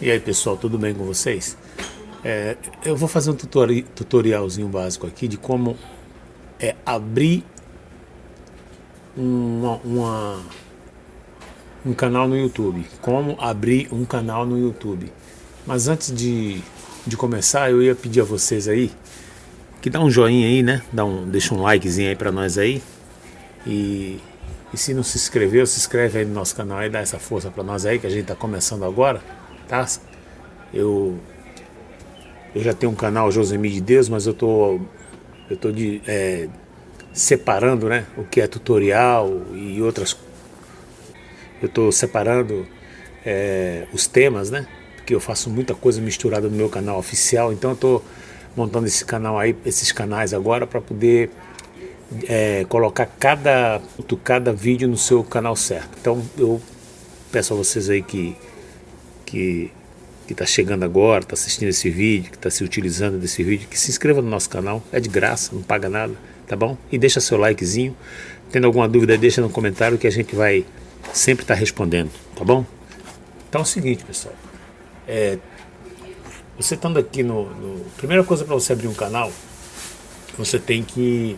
E aí pessoal, tudo bem com vocês? É, eu vou fazer um tutori tutorialzinho básico aqui de como é abrir uma, uma, um canal no YouTube. Como abrir um canal no YouTube. Mas antes de, de começar, eu ia pedir a vocês aí que dá um joinha aí, né? Dá um, deixa um likezinho aí pra nós aí. E, e se não se inscreveu, se inscreve aí no nosso canal e dá essa força pra nós aí, que a gente tá começando agora, tá? Eu, eu já tenho um canal Josemi de Deus, mas eu tô, eu tô de, é, separando, né? O que é tutorial e outras... Eu tô separando é, os temas, né? Porque eu faço muita coisa misturada no meu canal oficial, então eu tô montando esse canal aí, esses canais agora para poder é, colocar cada, cada vídeo no seu canal certo. Então eu peço a vocês aí que que que está chegando agora, está assistindo esse vídeo, que está se utilizando desse vídeo, que se inscreva no nosso canal, é de graça, não paga nada, tá bom? E deixa seu likezinho, tendo alguma dúvida deixa no comentário que a gente vai sempre estar tá respondendo, tá bom? Então é o seguinte pessoal, é, você estando aqui no, no... Primeira coisa para você abrir um canal, você tem que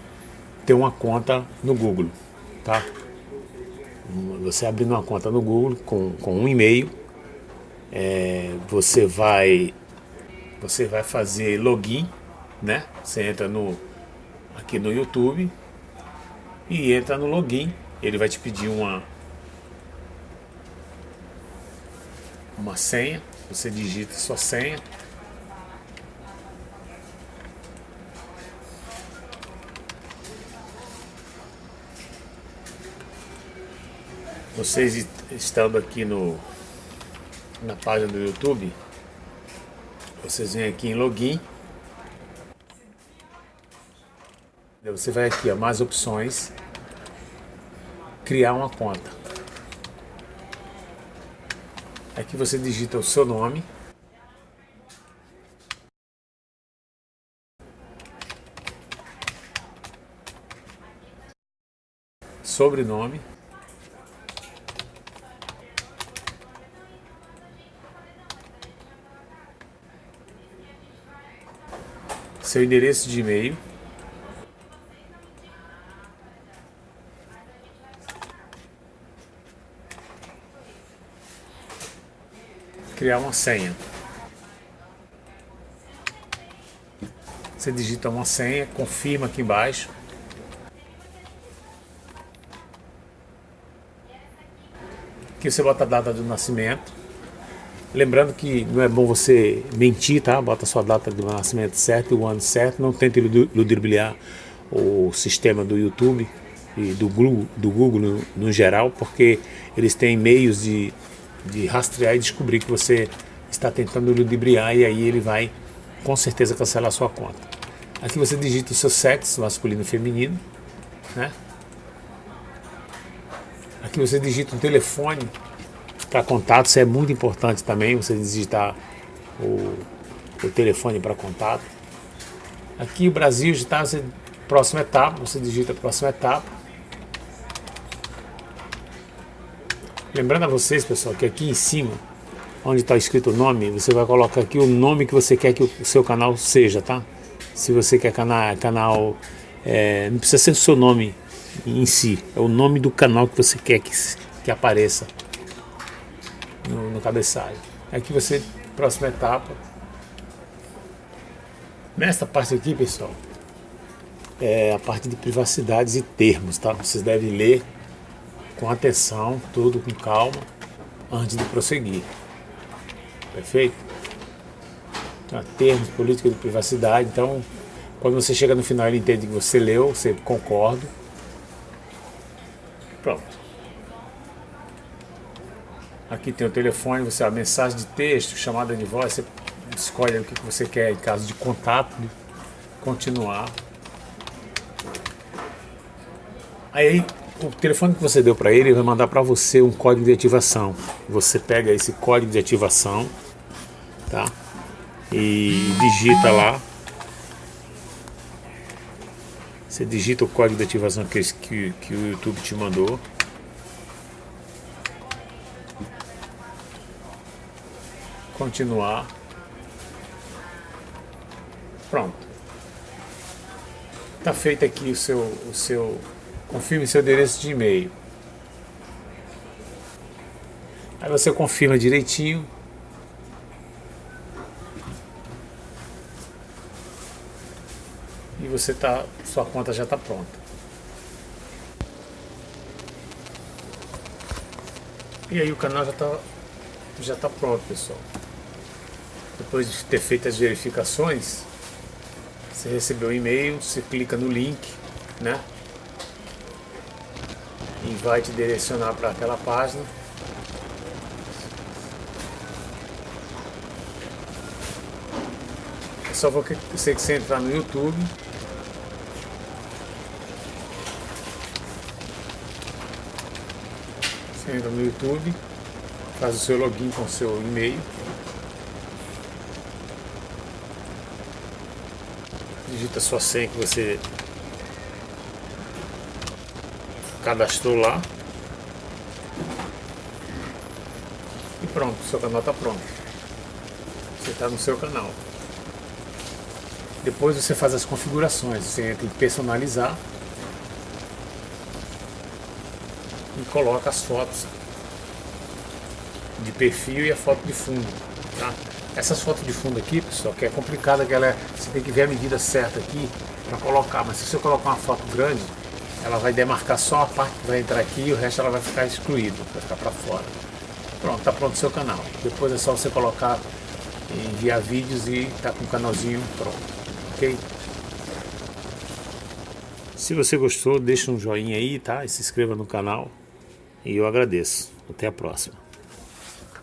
ter uma conta no Google, tá? Você abrindo uma conta no Google com, com um e-mail, é, você vai você vai fazer login, né? Você entra no aqui no YouTube e entra no login, ele vai te pedir uma uma senha, você digita sua senha. Vocês estando aqui no, na página do YouTube, vocês vêm aqui em login. Você vai aqui, ó, mais opções, criar uma conta. Aqui você digita o seu nome. Sobrenome. Seu endereço de e-mail, criar uma senha. Você digita uma senha, confirma aqui embaixo. Aqui você bota a data do nascimento. Lembrando que não é bom você mentir, tá? Bota sua data de nascimento certo e o ano certo. Não tente ludibriar o sistema do YouTube e do Google, do Google no, no geral, porque eles têm meios de, de rastrear e descobrir que você está tentando ludibriar e aí ele vai com certeza cancelar sua conta. Aqui você digita o seu sexo, masculino e feminino, né? Aqui você digita um telefone para contato, isso é muito importante também, você digitar o, o telefone para contato. Aqui o Brasil está, você, próxima etapa, você digita a próxima etapa. Lembrando a vocês, pessoal, que aqui em cima, onde está escrito o nome, você vai colocar aqui o nome que você quer que o seu canal seja, tá? Se você quer canal, canal é, não precisa ser o seu nome em si, é o nome do canal que você quer que, que apareça cabeçalho. Aqui você, próxima etapa. Nesta parte aqui, pessoal, é a parte de privacidades e termos, tá? Vocês devem ler com atenção, tudo com calma, antes de prosseguir. Perfeito? Então, termos, política de privacidade. Então, quando você chega no final, ele entende que você leu, você concorda. Pronto. Aqui tem o telefone, você a mensagem de texto, chamada de voz, você escolhe o que você quer em caso de contato, de continuar. Aí o telefone que você deu para ele, ele vai mandar para você um código de ativação. Você pega esse código de ativação, tá? E digita lá. Você digita o código de ativação que, que, que o YouTube te mandou. Continuar. Pronto. Está feito aqui o seu, o seu, confirme seu endereço de e-mail. Aí você confirma direitinho. E você tá, sua conta já está pronta. E aí o canal já está já tá pronto, pessoal. Depois de ter feito as verificações, você recebeu o e-mail, você clica no link, né? E vai te direcionar para aquela página. É só você que você entrar no YouTube. Entra no YouTube, faz o seu login com o seu e-mail. Digita sua senha que você cadastrou lá. E pronto, seu canal está pronto. Você está no seu canal. Depois você faz as configurações você entra em personalizar e coloca as fotos de perfil e a foto de fundo tá? Essas fotos de fundo aqui, pessoal, que é complicada, que ela é, você tem que ver a medida certa aqui para colocar, mas se você colocar uma foto grande, ela vai demarcar só a parte que vai entrar aqui e o resto ela vai ficar excluído, vai ficar para fora. Pronto, está pronto o seu canal. Depois é só você colocar, enviar vídeos e tá com o canalzinho pronto, ok? Se você gostou, deixa um joinha aí, tá? E se inscreva no canal. E eu agradeço. Até a próxima.